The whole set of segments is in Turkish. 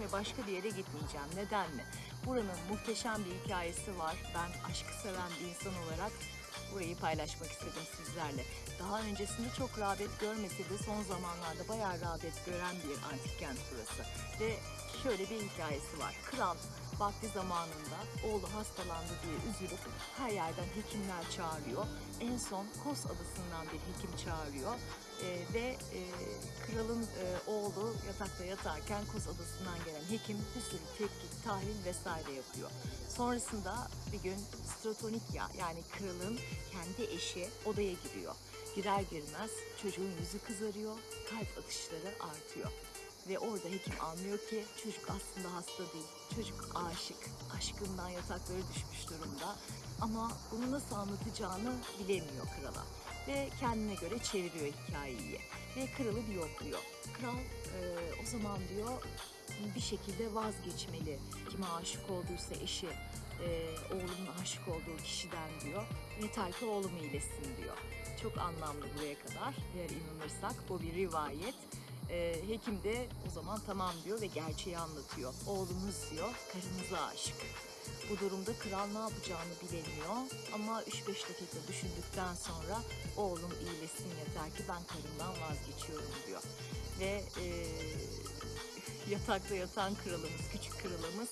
ve başka bir yere gitmeyeceğim. Neden mi? Buranın muhteşem bir hikayesi var. Ben aşkı seven bir insan olarak burayı paylaşmak istedim sizlerle. Daha öncesinde çok rağbet görmese de son zamanlarda bayağı rağbet gören bir antik kent burası. Ve şöyle bir hikayesi var. Kral vakti zamanında oğlu hastalandı diye üzülüp her yerden hekimler çağırıyor. En son Kos adasından bir hekim çağırıyor Ee, ve e, kralın e, oğlu yatakta yatarken Kos adasından gelen hekim bir sürü tetkik, tahlil vesaire yapıyor. Sonrasında bir gün Stratonikya yani kralın kendi eşi odaya giriyor. Girer girmez çocuğun yüzü kızarıyor, kalp atışları artıyor. Ve orada hekim anlıyor ki çocuk aslında hasta değil. Çocuk aşık. Aşkından yatakları düşmüş durumda. Ama bunu nasıl anlatacağını bilemiyor krala. Ve kendine göre çeviriyor hikayeyi. Ve kralı bir yokluyor. Kral e, o zaman diyor bir şekilde vazgeçmeli. Kime aşık olduysa eşi, e, oğlunun aşık olduğu kişiden diyor. Yeter ki oğlum iyileşsin diyor. Çok anlamlı buraya kadar. Eğer inanırsak bu bir rivayet. Ee, hekim de o zaman tamam diyor ve gerçeği anlatıyor. Oğlumuz diyor karınıza aşık. Bu durumda kral ne yapacağını bilemiyor ama 3-5 dakika düşündükten sonra oğlum iyileşsin yeter ki ben karımdan vazgeçiyorum diyor. Ve e, yatakta yatan kralımız, küçük kralımız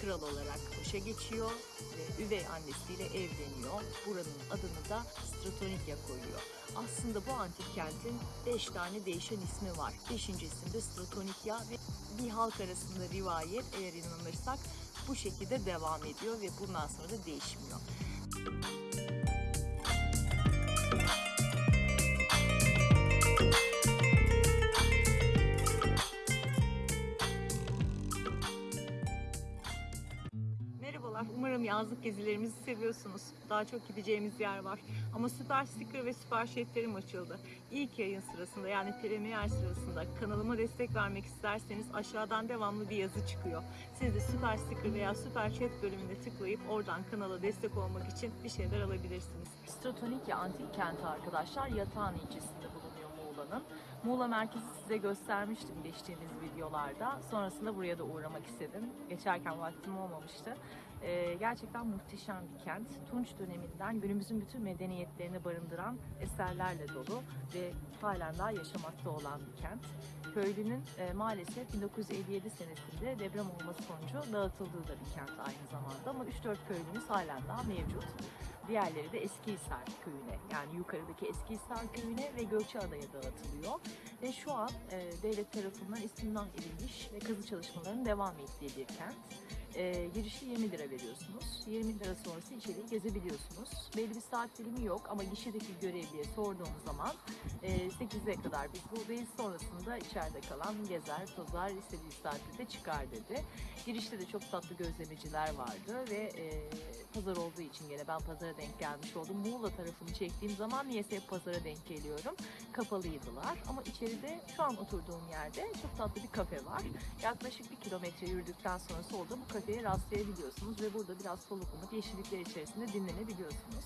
kral olarak başa geçiyor ve üvey annesiyle evleniyor. Buranın adını da Stratonikya koyuyor. Aslında bu antik kentin 5 tane değişen ismi var. Beşincisinde Stratonikya ve bir halk arasında rivayet eğer inanırsak bu şekilde devam ediyor ve bundan sonra da değişmiyor. Merhabalar, yazlık gezilerimizi seviyorsunuz. Daha çok gideceğimiz yer var. Ama Süper Sticker ve Süper Şetlerim açıldı. İlk yayın sırasında yani premier sırasında kanalıma destek vermek isterseniz aşağıdan devamlı bir yazı çıkıyor. Siz de Süper Sticker veya Süper Chat bölümüne tıklayıp oradan kanala destek olmak için bir şeyler alabilirsiniz. Stratonikya Antik Kenti arkadaşlar Yatağan ilçesinde bulunuyor Muğla'nın. Muğla merkezi size göstermiştim geçtiğimiz videolarda. Sonrasında buraya da uğramak istedim. Geçerken vaktim olmamıştı. Ee, gerçekten muhteşem bir kent. Tunç döneminden günümüzün bütün medeniyetlerini barındıran eserlerle dolu ve halen daha yaşamakta olan bir kent. Köylünün e, maalesef 1957 senesinde deprem olması sonucu dağıtıldığı da bir kent aynı zamanda ama 3-4 köylümüz halen daha mevcut. Diğerleri de Eskihisar köyüne yani yukarıdaki Eskihisar köyüne ve Gökçeada'ya dağıtılıyor. Ve şu an e, devlet tarafından istimlak edilmiş ve kazı çalışmalarının devam ettiği bir kent. E, girişi 20 lira veriyorsunuz. 20 lira sonrası içeriği gezebiliyorsunuz. Belli bir saat dilimi yok ama gişedeki görevliye sorduğum zaman e, 8'e kadar biz buradayız. Sonrasında içeride kalan gezer, tozar, istediği saatte de çıkar dedi. Girişte de çok tatlı gözlemeciler vardı ve e, pazar olduğu için gene ben pazara denk gelmiş oldum. Muğla tarafını çektiğim zaman niyeyse hep pazara denk geliyorum. Kapalıydılar ama içeride şu an oturduğum yerde çok tatlı bir kafe var. Yaklaşık bir kilometre yürüdükten sonra solda bu kafeye rastlayabiliyorsunuz ve burada biraz soluklanıp yeşillikler içerisinde dinlenebiliyorsunuz.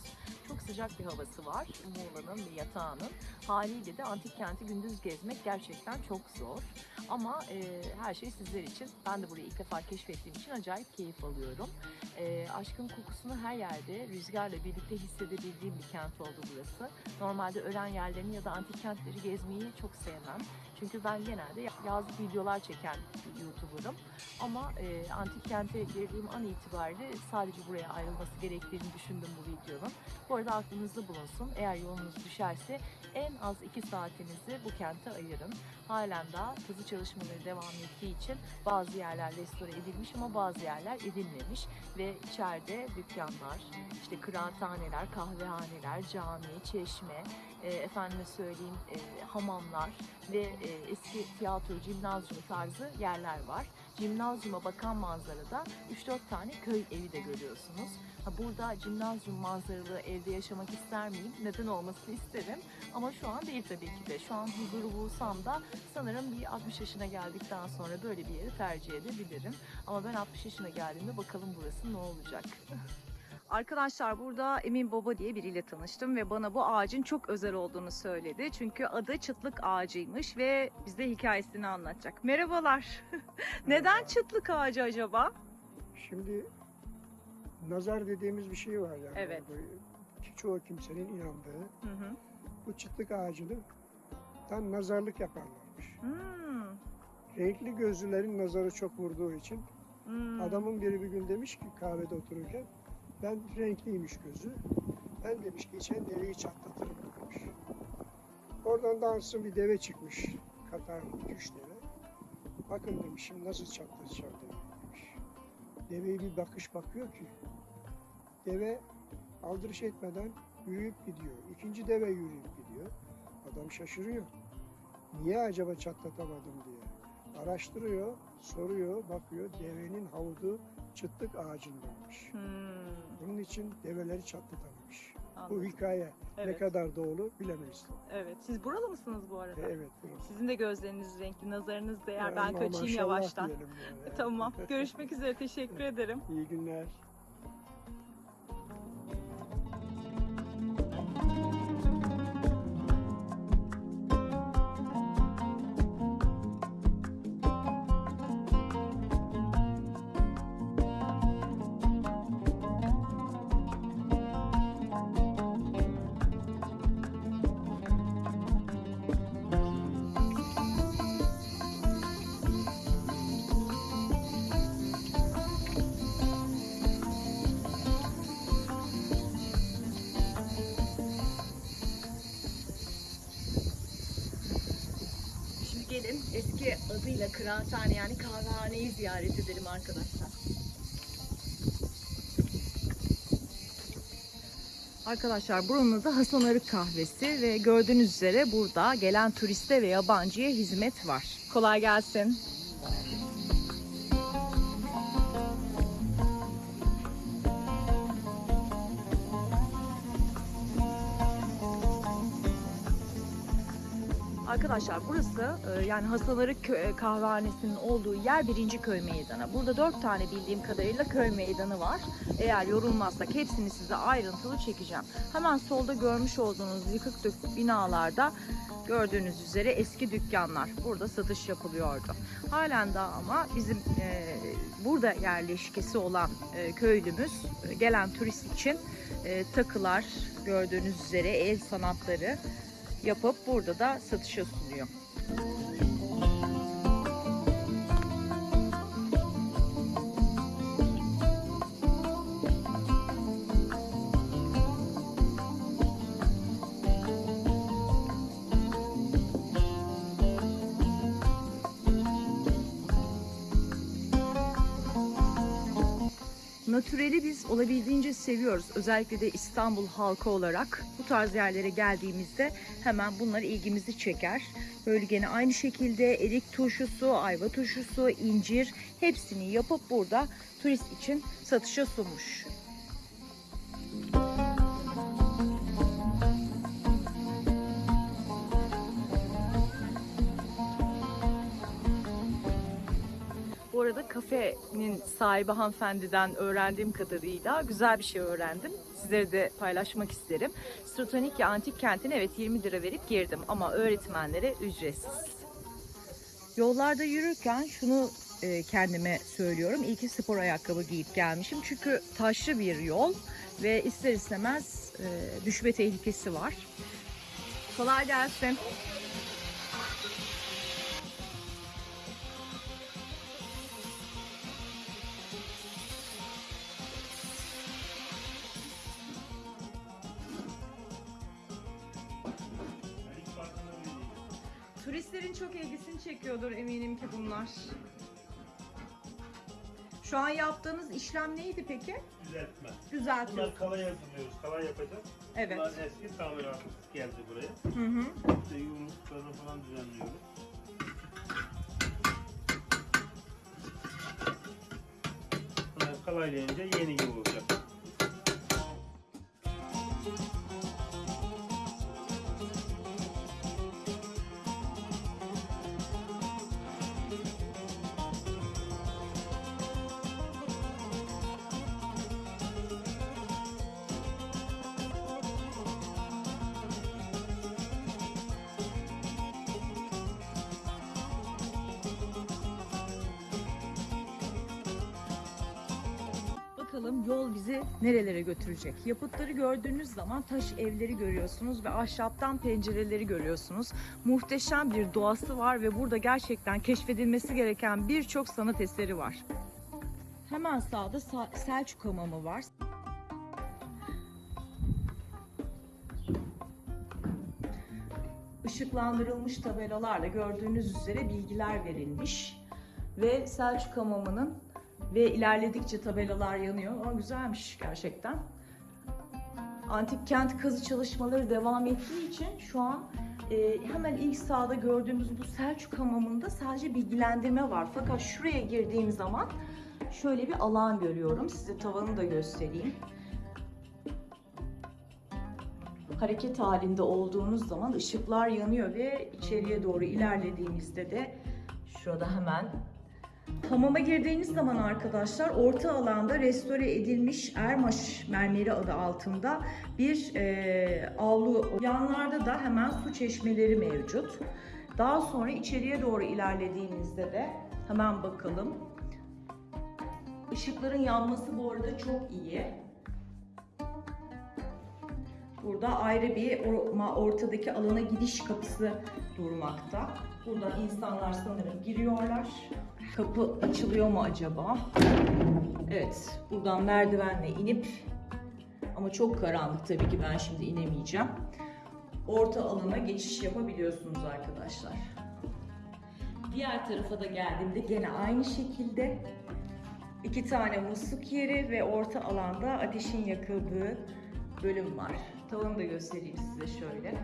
Çok sıcak bir havası var Muğla'nın ve yatağının. Haliyle de antik kenti gündüz gezmek gerçekten çok zor. Ama e, her şey sizler için. Ben de burayı ilk defa keşfettiğim için acayip keyif alıyorum. E, aşkın kokusunu her yerde rüzgarla birlikte hissedebildiğim bir kent oldu burası. Normalde ölen yerlerini ya da antik kentleri gezmeyi çok sevmem. Çünkü ben genelde yazlık videolar çeken bir YouTuber'ım. Ama e, antik kente girdiğim an itibariyle sadece buraya ayrılması gerektiğini düşündüm bu videonun. Bu arada aklınızda bulunsun. Eğer yolunuz düşerse en az 2 saatinizi bu kente ayırın. Halen daha kazı çalışmaları devam ettiği için bazı yerler restore edilmiş ama bazı yerler edilmemiş ve içeride dükkanlar, işte kıraathaneler, kahvehaneler, cami, çeşme, e, efendime söyleyeyim e, hamamlar ve e, eski tiyatro, cimnazyum tarzı yerler var. Cimnazyuma bakan manzarada 3-4 tane köy evi de görüyorsunuz. Burada cimnazyum manzaralı evde yaşamak ister miyim? Neden olmasını isterim. Ama şu an değil tabii ki de. Şu an huzuru bulsam da sanırım bir 60 yaşına geldikten sonra böyle bir yeri tercih edebilirim. Ama ben 60 yaşına geldiğimde bakalım burası ne olacak. Arkadaşlar burada Emin Baba diye biriyle tanıştım ve bana bu ağacın çok özel olduğunu söyledi. Çünkü adı çıtlık ağacıymış ve bize hikayesini anlatacak. Merhabalar. Neden çıtlık ağacı acaba? Şimdi nazar dediğimiz bir şey var yani. Evet. Bu- Çoğu kimsenin inandığı. Hı hı. Bu çıtlık ağacını tam nazarlık yaparlarmış. Hmm, Renkli gözlülerin nazarı çok vurduğu için hmm. adamın biri bir gün demiş ki kahvede otururken ben renkliymiş gözü. Ben demiş geçen deveyi çatlatırım demiş. Oradan da ansızın bir deve çıkmış. Katar üç deve. Bakın demiş şimdi nasıl çatlatacağım demiş. Deveye bir bakış bakıyor ki deve aldırış etmeden yürüyüp gidiyor. İkinci deve yürüyüp gidiyor. Adam şaşırıyor. Niye acaba çatlatamadım diye. Araştırıyor, soruyor, bakıyor. Devenin havudu çıtlık ağacındaymış. Hmm, Bunun için develeri çatlatamamış. Bu hikaye ne Evet. kadar doğru bilemeyiz. Evet. Siz buralı mısınız bu arada? E, Evet. burası. Sizin de gözleriniz renkli, nazarınız değer. Yani Ben kaçayım yavaştan. yani. Tamam. Görüşmek üzere. Teşekkür ederim. İyi günler. Kıraathane yani kahvehaneyi ziyaret edelim arkadaşlar. Arkadaşlar buranın adı Hasan Arık Kahvesi ve gördüğünüz üzere burada gelen turiste ve yabancıya hizmet var. Kolay gelsin. Arkadaşlar burası e, yani Kö- e, kahvehanesinin olduğu yer birinci köy meydanı. Burada dört tane bildiğim kadarıyla köy meydanı var. Eğer yorulmazsak hepsini size ayrıntılı çekeceğim. Hemen solda görmüş olduğunuz yıkık dökük binalarda gördüğünüz üzere eski dükkanlar. Burada satış yapılıyordu. Halen daha ama bizim e, burada yerleşkesi olan e, köylümüz gelen turist için takılar gördüğünüz üzere el sanatları yapıp burada da satışa sunuyor. Natüreli biz olabildiğince seviyoruz. Özellikle de İstanbul halkı olarak bu tarz yerlere geldiğimizde hemen bunlar ilgimizi çeker. Böyle gene aynı şekilde erik turşusu, ayva turşusu, incir hepsini yapıp burada turist için satışa sunmuş. Bu arada kafenin sahibi hanımefendiden öğrendiğim kadarıyla güzel bir şey öğrendim. Sizlere de paylaşmak isterim. Stratonikya Antik Kenti'ne evet 20 lira verip girdim ama öğretmenlere ücretsiz. Yollarda yürürken şunu e, kendime söylüyorum. İyi ki spor ayakkabı giyip gelmişim. Çünkü taşlı bir yol ve ister istemez e, düşme tehlikesi var. Kolay gelsin. Ki bunlar. Şu an yaptığınız işlem neydi peki? Düzeltme. Düzeltiyor. Bunlar kalaya hazırlıyoruz. Kalay yapacağız. Evet. Bunlar eski tamirat geldi buraya. Hı hı. İşte yumruklarını falan düzenliyoruz. Bunlar kalaylayınca yeni gibi olacak. Yol bizi nerelere götürecek. Yapıtları gördüğünüz zaman taş evleri görüyorsunuz ve ahşaptan pencereleri görüyorsunuz. Muhteşem bir doğası var ve burada gerçekten keşfedilmesi gereken birçok sanat eseri var. Hemen sağda Sa- Selçuk Hamamı var. Işıklandırılmış tabelalarla gördüğünüz üzere bilgiler verilmiş. Ve Selçuk Hamamı'nın ve ilerledikçe tabelalar yanıyor. Ama güzelmiş gerçekten. Antik kent kazı çalışmaları devam ettiği için şu an e, hemen ilk sağda gördüğümüz bu Selçuk Hamamı'nda sadece bilgilendirme var. Fakat şuraya girdiğim zaman şöyle bir alan görüyorum. Size tavanı da göstereyim. Hareket halinde olduğunuz zaman ışıklar yanıyor ve içeriye doğru ilerlediğimizde de şurada hemen Hamama girdiğiniz zaman arkadaşlar orta alanda restore edilmiş Ermaş mermeri adı altında bir e, avlu. Yanlarda da hemen su çeşmeleri mevcut. Daha sonra içeriye doğru ilerlediğinizde de hemen bakalım. Işıkların yanması bu arada çok iyi. Burada ayrı bir or- ortadaki alana gidiş kapısı durmakta. Buradan insanlar sanırım giriyorlar. Kapı açılıyor mu acaba? Evet, buradan merdivenle inip ama çok karanlık tabii ki ben şimdi inemeyeceğim. Orta alana geçiş yapabiliyorsunuz arkadaşlar. Diğer tarafa da geldiğimde gene aynı şekilde iki tane musluk yeri ve orta alanda ateşin yakıldığı bölüm var. Tavanı da göstereyim size şöyle.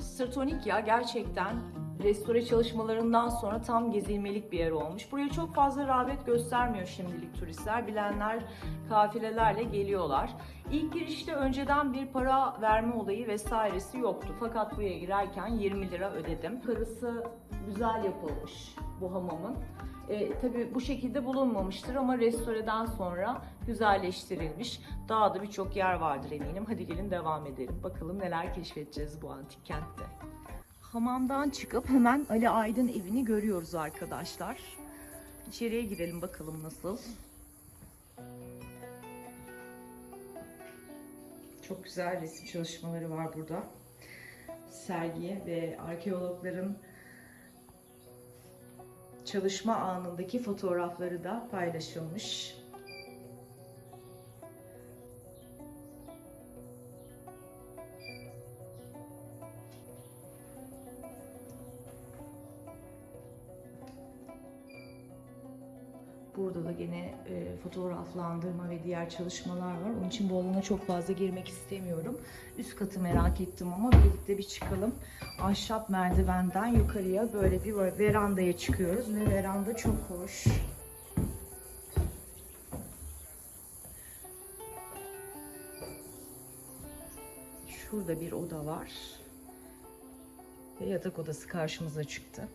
Sırtonik ya gerçekten restore çalışmalarından sonra tam gezilmelik bir yer olmuş. Buraya çok fazla rağbet göstermiyor şimdilik turistler. Bilenler kafilelerle geliyorlar. İlk girişte önceden bir para verme olayı vesairesi yoktu. Fakat buraya girerken 20 lira ödedim. Karısı güzel yapılmış bu hamamın. E, tabii bu şekilde bulunmamıştır ama restoreden sonra güzelleştirilmiş. Daha da birçok yer vardır eminim. Hadi gelin devam edelim. Bakalım neler keşfedeceğiz bu antik kentte. Hamamdan çıkıp hemen Ali Aydın evini görüyoruz arkadaşlar. İçeriye girelim bakalım nasıl. Çok güzel resim çalışmaları var burada. Sergiye ve arkeologların çalışma anındaki fotoğrafları da paylaşılmış. Gene e, fotoğraflandırma ve diğer çalışmalar var. Onun için bu alana çok fazla girmek istemiyorum. Üst katı merak ettim ama birlikte bir çıkalım. Ahşap merdivenden yukarıya böyle bir verandaya çıkıyoruz ve veranda çok hoş. Şurada bir oda var. Ve yatak odası karşımıza çıktı.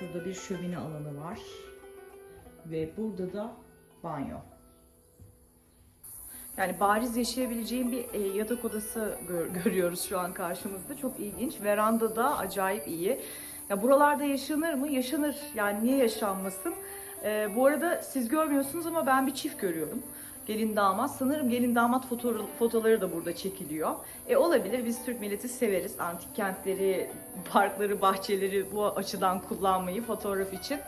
Şurada bir şömine alanı var. Ve burada da banyo. Yani bariz yaşayabileceğim bir e, yatak odası gör- görüyoruz şu an karşımızda. Çok ilginç. Veranda da acayip iyi. Ya buralarda yaşanır mı? Yaşanır. Yani niye yaşanmasın? E, bu arada siz görmüyorsunuz ama ben bir çift görüyorum. Gelin damat. Sanırım gelin damat foto fotoları da burada çekiliyor. E olabilir. Biz Türk milleti severiz. Antik kentleri, parkları, bahçeleri bu açıdan kullanmayı fotoğraf için.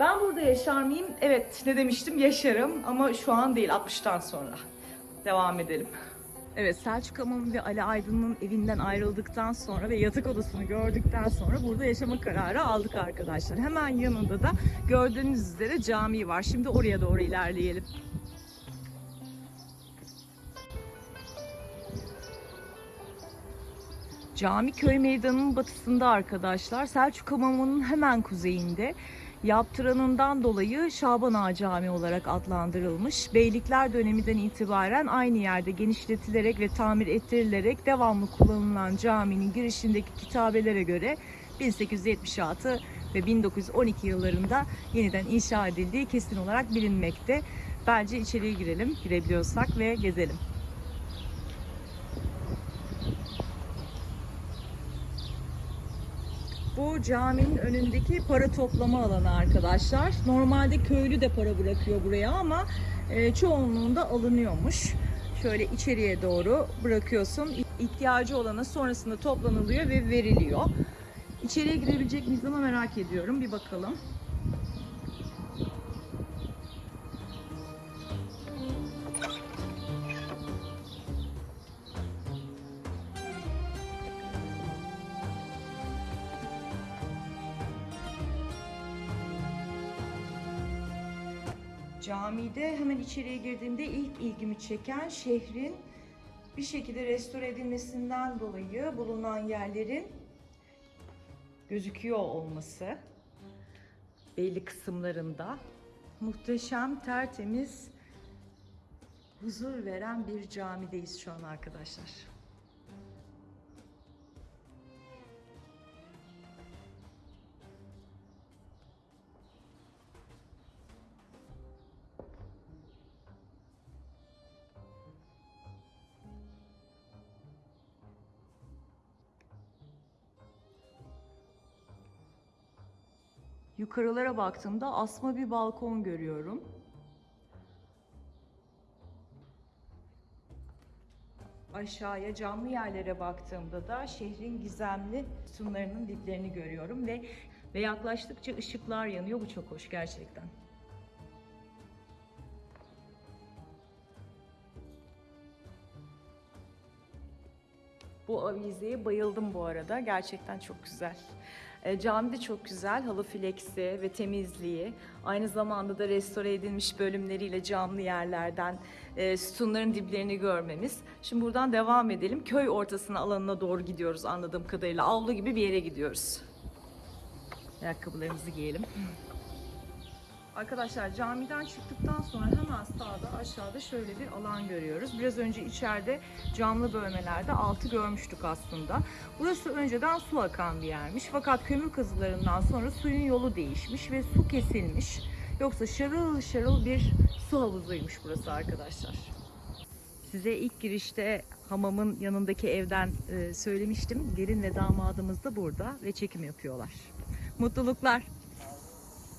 Ben burada yaşar mıyım? Evet ne demiştim yaşarım ama şu an değil 60'tan sonra. Devam edelim. Evet Selçuk Hamamı ve Ali Aydın'ın evinden ayrıldıktan sonra ve yatak odasını gördükten sonra burada yaşama kararı aldık arkadaşlar. Hemen yanında da gördüğünüz üzere cami var. Şimdi oraya doğru ilerleyelim. Cami köy meydanının batısında arkadaşlar. Selçuk Hamamı'nın hemen kuzeyinde. Yaptıranından dolayı Şaban Ağa Camii olarak adlandırılmış. Beylikler döneminden itibaren aynı yerde genişletilerek ve tamir ettirilerek devamlı kullanılan caminin girişindeki kitabelere göre 1876 ve 1912 yıllarında yeniden inşa edildiği kesin olarak bilinmekte. Bence içeriye girelim, girebiliyorsak ve gezelim. Bu caminin önündeki para toplama alanı arkadaşlar. Normalde köylü de para bırakıyor buraya ama e, çoğunluğunda alınıyormuş. Şöyle içeriye doğru bırakıyorsun. İhtiyacı olana sonrasında toplanılıyor ve veriliyor. İçeriye girebilecek miyiz ama merak ediyorum. Bir bakalım. Camide hemen içeriye girdiğimde ilk ilgimi çeken şehrin bir şekilde restore edilmesinden dolayı bulunan yerlerin gözüküyor olması belli kısımlarında muhteşem, tertemiz, huzur veren bir camideyiz şu an arkadaşlar. Yukarılara baktığımda asma bir balkon görüyorum. Aşağıya camlı yerlere baktığımda da şehrin gizemli sütunlarının diplerini görüyorum ve ve yaklaştıkça ışıklar yanıyor. Bu çok hoş gerçekten. Bu avizeye bayıldım bu arada. Gerçekten çok güzel. E, cami de çok güzel. Halı fleksi ve temizliği. Aynı zamanda da restore edilmiş bölümleriyle camlı yerlerden e, sütunların diplerini görmemiz. Şimdi buradan devam edelim. Köy ortasına alanına doğru gidiyoruz anladığım kadarıyla. Avlu gibi bir yere gidiyoruz. Ayakkabılarımızı giyelim. Arkadaşlar camiden çıktıktan sonra hemen sağda aşağıda şöyle bir alan görüyoruz. Biraz önce içeride camlı bölmelerde altı görmüştük aslında. Burası önceden su akan bir yermiş. Fakat kömür kazılarından sonra suyun yolu değişmiş ve su kesilmiş. Yoksa şarıl şarıl bir su havuzuymuş burası arkadaşlar. Size ilk girişte hamamın yanındaki evden e, söylemiştim. Gelin ve damadımız da burada ve çekim yapıyorlar. Mutluluklar.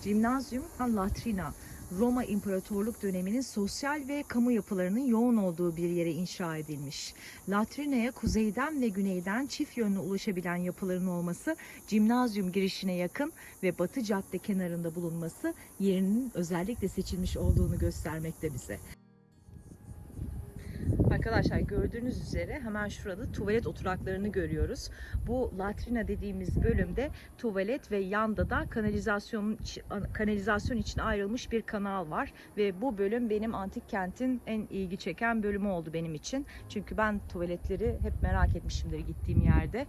Cimnazyum Latrina, Roma İmparatorluk döneminin sosyal ve kamu yapılarının yoğun olduğu bir yere inşa edilmiş. Latrina'ya kuzeyden ve güneyden çift yönlü ulaşabilen yapıların olması, cimnazyum girişine yakın ve batı cadde kenarında bulunması yerinin özellikle seçilmiş olduğunu göstermekte bize. Arkadaşlar gördüğünüz üzere hemen şurada tuvalet oturaklarını görüyoruz. Bu latrina dediğimiz bölümde tuvalet ve yanda da kanalizasyon kanalizasyon için ayrılmış bir kanal var ve bu bölüm benim antik kentin en ilgi çeken bölümü oldu benim için. Çünkü ben tuvaletleri hep merak etmişimdir gittiğim yerde.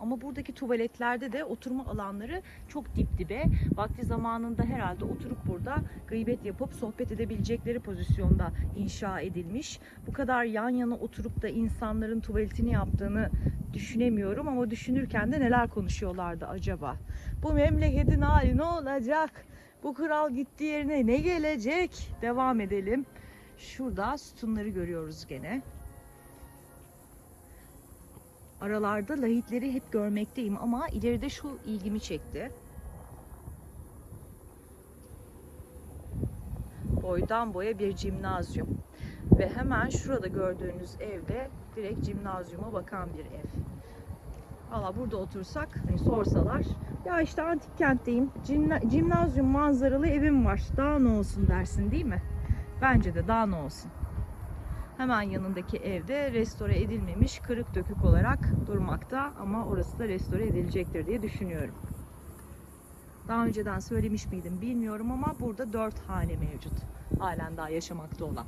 Ama buradaki tuvaletlerde de oturma alanları çok dip dibe. Vakti zamanında herhalde oturup burada gıybet yapıp sohbet edebilecekleri pozisyonda inşa edilmiş. Bu kadar yan yana oturup da insanların tuvaletini yaptığını düşünemiyorum ama düşünürken de neler konuşuyorlardı acaba? Bu memleketin hali ne olacak? Bu kral gittiği yerine ne gelecek? Devam edelim. Şurada sütunları görüyoruz gene. Aralarda lahitleri hep görmekteyim ama ileride şu ilgimi çekti. Boydan boya bir cimnazyum. Ve hemen şurada gördüğünüz evde direkt cimnazyuma bakan bir ev. Valla burada otursak hani sorsalar ya işte antik kentteyim cimna- cimnazyum manzaralı evim var daha ne olsun dersin değil mi? Bence de daha ne olsun. Hemen yanındaki evde restore edilmemiş kırık dökük olarak durmakta ama orası da restore edilecektir diye düşünüyorum. Daha önceden söylemiş miydim bilmiyorum ama burada dört hane mevcut. Halen daha yaşamakta olan.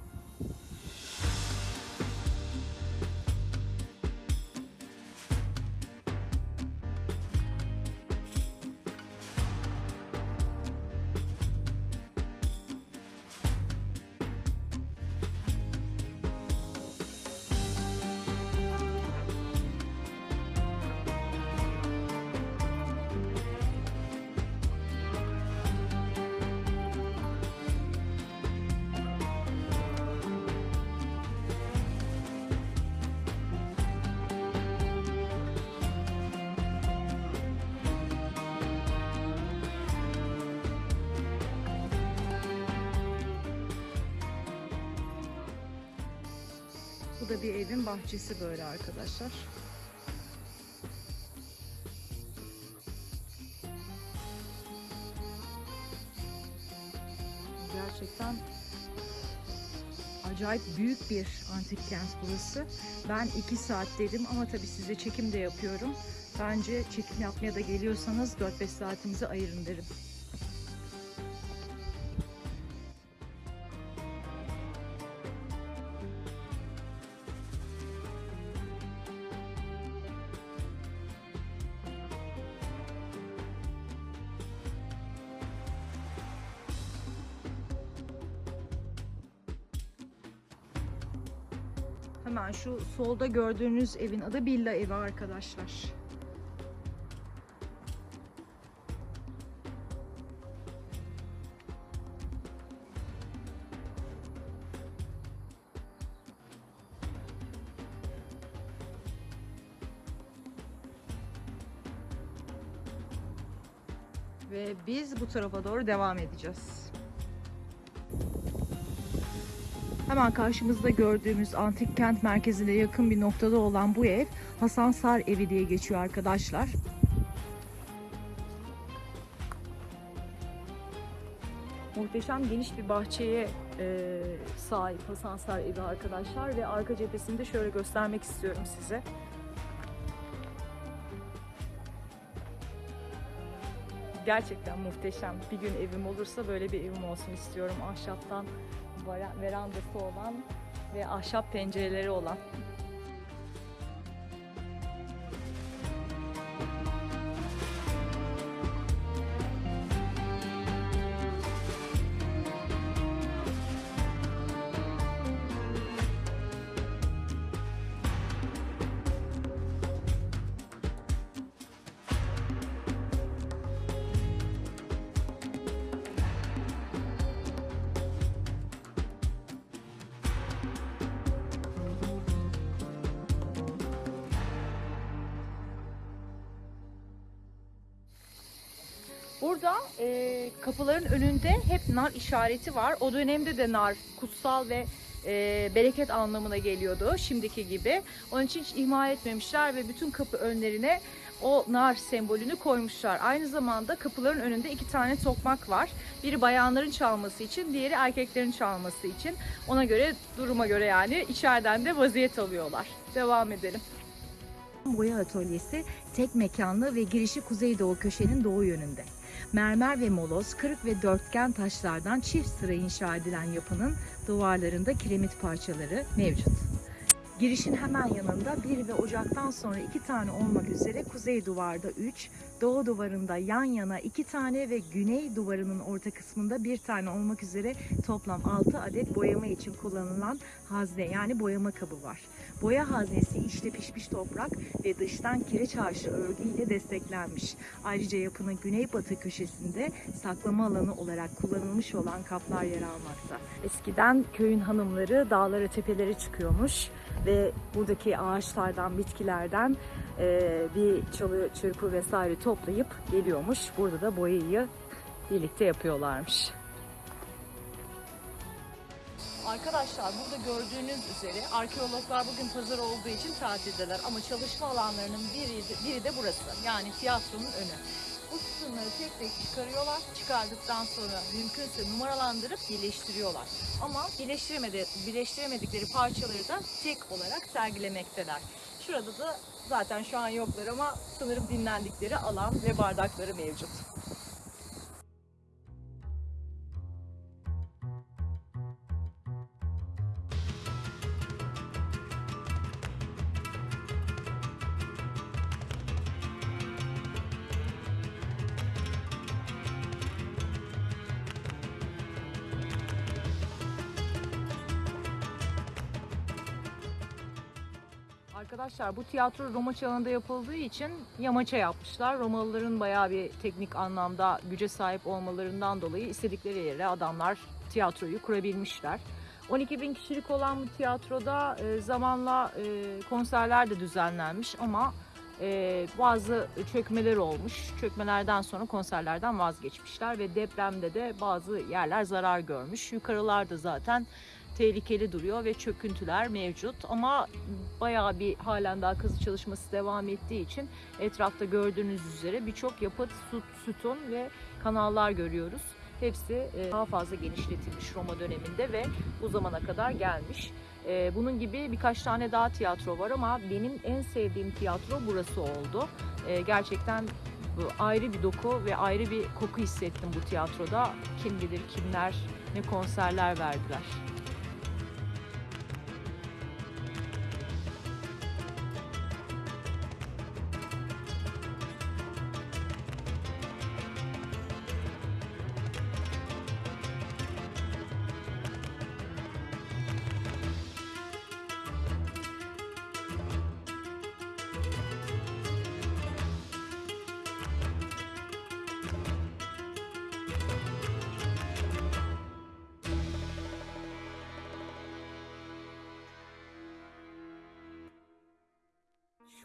Bu da bir evin bahçesi böyle arkadaşlar. Gerçekten acayip büyük bir antik kent burası. Ben iki saat dedim ama tabii size çekim de yapıyorum. Bence çekim yapmaya da geliyorsanız 4-5 saatinizi ayırın derim. Solda gördüğünüz evin adı Villa evi arkadaşlar. Ve biz bu tarafa doğru devam edeceğiz. Hemen karşımızda gördüğümüz antik kent merkezine yakın bir noktada olan bu ev Hasan Sar evi diye geçiyor arkadaşlar. Muhteşem geniş bir bahçeye e, sahip Hasan Sar evi arkadaşlar ve arka cephesini de şöyle göstermek istiyorum size. Gerçekten muhteşem. Bir gün evim olursa böyle bir evim olsun istiyorum. Ahşaptan verandası olan ve ahşap pencereleri olan. Burada e, kapıların önünde hep nar işareti var. O dönemde de nar kutsal ve e, bereket anlamına geliyordu şimdiki gibi. Onun için hiç ihmal etmemişler ve bütün kapı önlerine o nar sembolünü koymuşlar. Aynı zamanda kapıların önünde iki tane tokmak var. Biri bayanların çalması için, diğeri erkeklerin çalması için. Ona göre, duruma göre yani içeriden de vaziyet alıyorlar. Devam edelim. Boya atölyesi tek mekanlı ve girişi kuzeydoğu köşenin doğu yönünde. Mermer ve moloz, kırık ve dörtgen taşlardan çift sıra inşa edilen yapının duvarlarında kiremit parçaları mevcut. Girişin hemen yanında bir ve ocaktan sonra iki tane olmak üzere kuzey duvarda üç, doğu duvarında yan yana iki tane ve güney duvarının orta kısmında bir tane olmak üzere toplam altı adet boyama için kullanılan hazne yani boyama kabı var. Boya haznesi içte pişmiş toprak ve dıştan kireç harşı örgüyle desteklenmiş. Ayrıca yapının güneybatı köşesinde saklama alanı olarak kullanılmış olan kaplar yer almakta. Eskiden köyün hanımları dağlara tepelere çıkıyormuş ve buradaki ağaçlardan, bitkilerden eee, bir çalı, çırpı vesaire toplayıp geliyormuş. Burada da boyayı birlikte yapıyorlarmış. Arkadaşlar burada gördüğünüz üzere arkeologlar bugün pazar olduğu için tatildeler ama çalışma alanlarının biri, biri de burası. Yani tiyatronun önü. Bu sütunları tek tek çıkarıyorlar. Çıkardıktan sonra mümkünse numaralandırıp birleştiriyorlar. Ama birleştiremedi, birleştiremedikleri parçaları da tek olarak sergilemekteler. Şurada da zaten şu an yoklar ama sanırım dinlendikleri alan ve bardakları mevcut. Arkadaşlar bu tiyatro Roma çağında yapıldığı için yamaça yapmışlar. Romalıların bayağı bir teknik anlamda güce sahip olmalarından dolayı istedikleri yere adamlar tiyatroyu kurabilmişler. 12 bin kişilik olan bu tiyatroda e, zamanla e, konserler de düzenlenmiş ama e, bazı çökmeler olmuş. Çökmelerden sonra konserlerden vazgeçmişler ve depremde de bazı yerler zarar görmüş. Yukarılarda zaten tehlikeli duruyor ve çöküntüler mevcut. Ama bayağı bir halen daha kazı çalışması devam ettiği için etrafta gördüğünüz üzere birçok yapıt, süt, sütun ve kanallar görüyoruz. Hepsi e, daha fazla genişletilmiş Roma döneminde ve bu zamana kadar gelmiş. E, Bunun gibi birkaç tane daha tiyatro var ama benim en sevdiğim tiyatro burası oldu. E, Gerçekten ayrı bir doku ve ayrı bir koku hissettim bu tiyatroda. Kim bilir kimler ne konserler verdiler.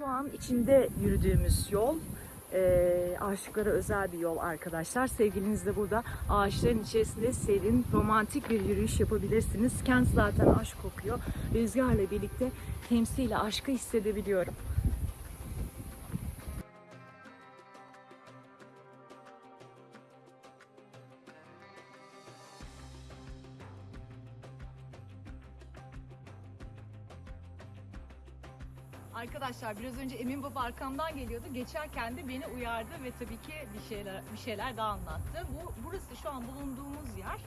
Şu an içinde yürüdüğümüz yol e, aşıklara özel bir yol arkadaşlar. Sevgiliniz de burada ağaçların içerisinde serin, romantik bir yürüyüş yapabilirsiniz. Kent zaten aşk kokuyor. Rüzgarla birlikte temsiyle aşkı hissedebiliyorum. Arkadaşlar biraz önce Emin Baba arkamdan geliyordu. Geçerken de beni uyardı ve tabii ki bir şeyler bir şeyler daha anlattı. Bu burası şu an bulunduğumuz yer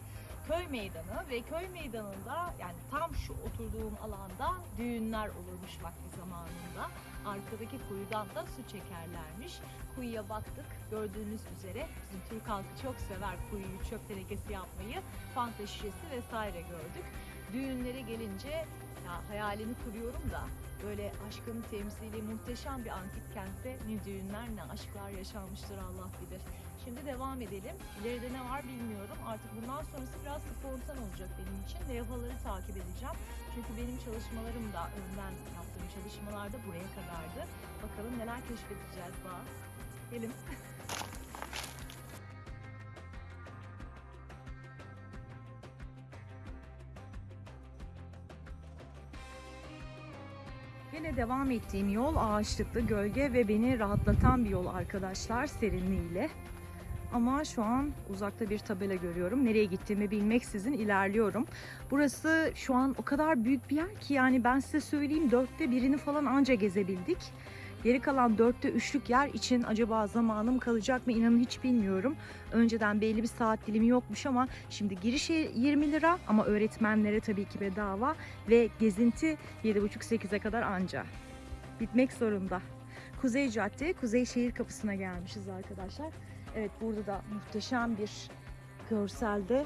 köy meydanı ve köy meydanında yani tam şu oturduğum alanda düğünler olurmuş vakti zamanında. Arkadaki kuyudan da su çekerlermiş. Kuyuya baktık. Gördüğünüz üzere bizim Türk halkı çok sever kuyuyu çöp tenekesi yapmayı. Fanta şişesi vesaire gördük. Düğünlere gelince ya hayalini kuruyorum da böyle aşkın temsili muhteşem bir antik kentte ne düğünler ne aşklar yaşanmıştır Allah bilir. Şimdi devam edelim. İleride ne var bilmiyorum. Artık bundan sonrası biraz spontan olacak benim için. Levhaları takip edeceğim. Çünkü benim çalışmalarım da önden yaptığım çalışmalar da buraya kadardı. Bakalım neler keşfedeceğiz daha. Gelin. Yine devam ettiğim yol ağaçlıklı gölge ve beni rahatlatan bir yol arkadaşlar serinliğiyle. Ama şu an uzakta bir tabela görüyorum. Nereye gittiğimi bilmeksizin ilerliyorum. Burası şu an o kadar büyük bir yer ki yani ben size söyleyeyim dörtte birini falan anca gezebildik. Geri kalan dörtte üçlük yer için acaba zamanım kalacak mı inanın hiç bilmiyorum. Önceden belli bir saat dilimi yokmuş ama şimdi girişe 20 lira ama öğretmenlere tabii ki bedava ve gezinti 7.30-8'e kadar anca. Bitmek zorunda. Kuzey Cadde, Kuzey Şehir Kapısı'na gelmişiz arkadaşlar. Evet burada da muhteşem bir görselde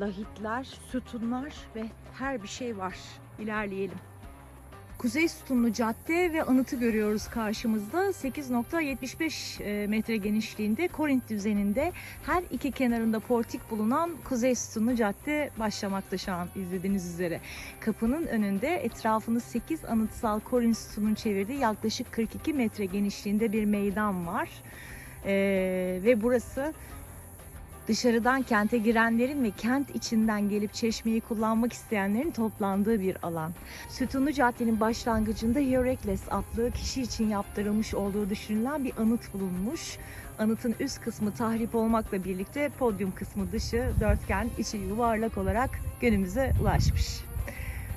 lahitler, sütunlar ve her bir şey var. İlerleyelim. Kuzey Sütunlu Cadde ve anıtı görüyoruz karşımızda. 8.75 e, metre genişliğinde Korint düzeninde her iki kenarında portik bulunan Kuzey Sütunlu Cadde başlamakta şu an izlediğiniz üzere. Kapının önünde etrafını 8 anıtsal Korint sütunun çevirdiği yaklaşık 42 metre genişliğinde bir meydan var. E, ve burası dışarıdan kente girenlerin ve kent içinden gelip çeşmeyi kullanmak isteyenlerin toplandığı bir alan. Sütunlu Cadde'nin başlangıcında Hierekles adlı kişi için yaptırılmış olduğu düşünülen bir anıt bulunmuş. Anıtın üst kısmı tahrip olmakla birlikte podyum kısmı dışı dörtgen, içi yuvarlak olarak günümüze ulaşmış.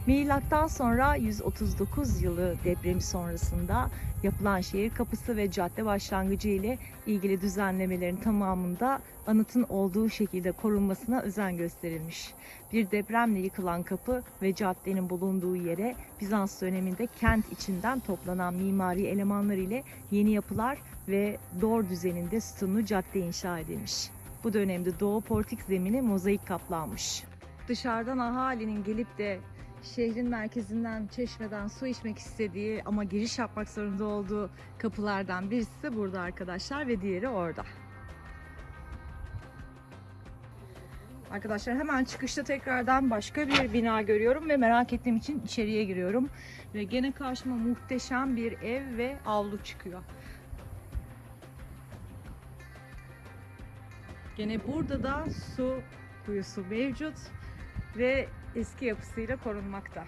Milattan sonra 139 yılı depremi sonrasında yapılan şehir kapısı ve cadde başlangıcı ile ilgili düzenlemelerin tamamında anıtın olduğu şekilde korunmasına özen gösterilmiş. Bir depremle yıkılan kapı ve caddenin bulunduğu yere Bizans döneminde kent içinden toplanan mimari elemanlar ile yeni yapılar ve dor düzeninde sütunlu cadde inşa edilmiş. Bu dönemde doğu portik zemini mozaik kaplanmış. Dışarıdan ahalinin gelip de şehrin merkezinden, çeşmeden su içmek istediği ama giriş yapmak zorunda olduğu kapılardan birisi de burada arkadaşlar ve diğeri orada. Arkadaşlar hemen çıkışta tekrardan başka bir bina görüyorum ve merak ettiğim için içeriye giriyorum. Ve gene karşıma muhteşem bir ev ve avlu çıkıyor. Gene burada da su kuyusu mevcut ve eski yapısıyla korunmakta.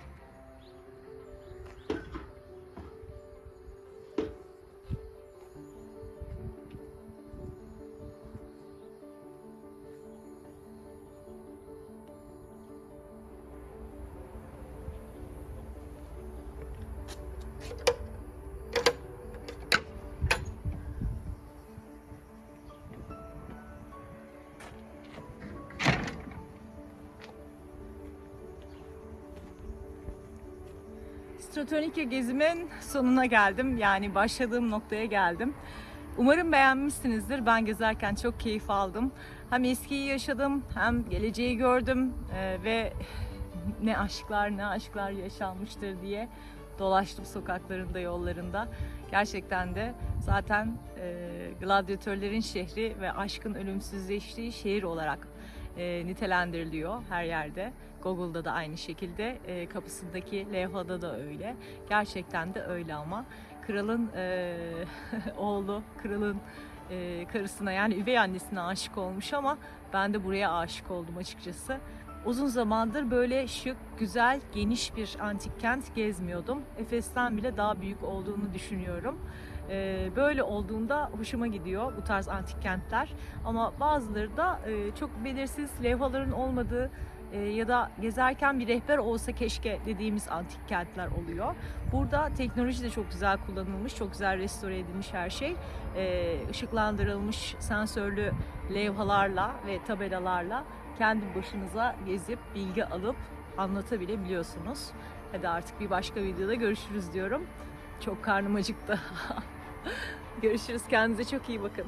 Stratonikya gezimin sonuna geldim. Yani başladığım noktaya geldim. Umarım beğenmişsinizdir. Ben gezerken çok keyif aldım. Hem eskiyi yaşadım hem geleceği gördüm Ee, ve ne aşklar ne aşklar yaşanmıştır diye dolaştım sokaklarında yollarında. Gerçekten de zaten e, gladyatörlerin şehri ve aşkın ölümsüzleştiği şehir olarak e, nitelendiriliyor her yerde. Google'da da aynı şekilde, e, kapısındaki levhada da öyle. Gerçekten de öyle ama kralın e, oğlu, kralın e, karısına yani üvey annesine aşık olmuş ama ben de buraya aşık oldum açıkçası. Uzun zamandır böyle şık, güzel, geniş bir antik kent gezmiyordum. Efes'ten bile daha büyük olduğunu düşünüyorum. Ee, böyle olduğunda hoşuma gidiyor bu tarz antik kentler. Ama bazıları da e, çok belirsiz levhaların olmadığı e, ya da gezerken bir rehber olsa keşke dediğimiz antik kentler oluyor. Burada teknoloji de çok güzel kullanılmış, çok güzel restore edilmiş her şey. E, ışıklandırılmış sensörlü levhalarla ve tabelalarla kendi başınıza gezip bilgi alıp anlatabilebiliyorsunuz. Hadi artık bir başka videoda görüşürüz diyorum. Çok karnım acıktı. Görüşürüz. Kendinize çok iyi bakın.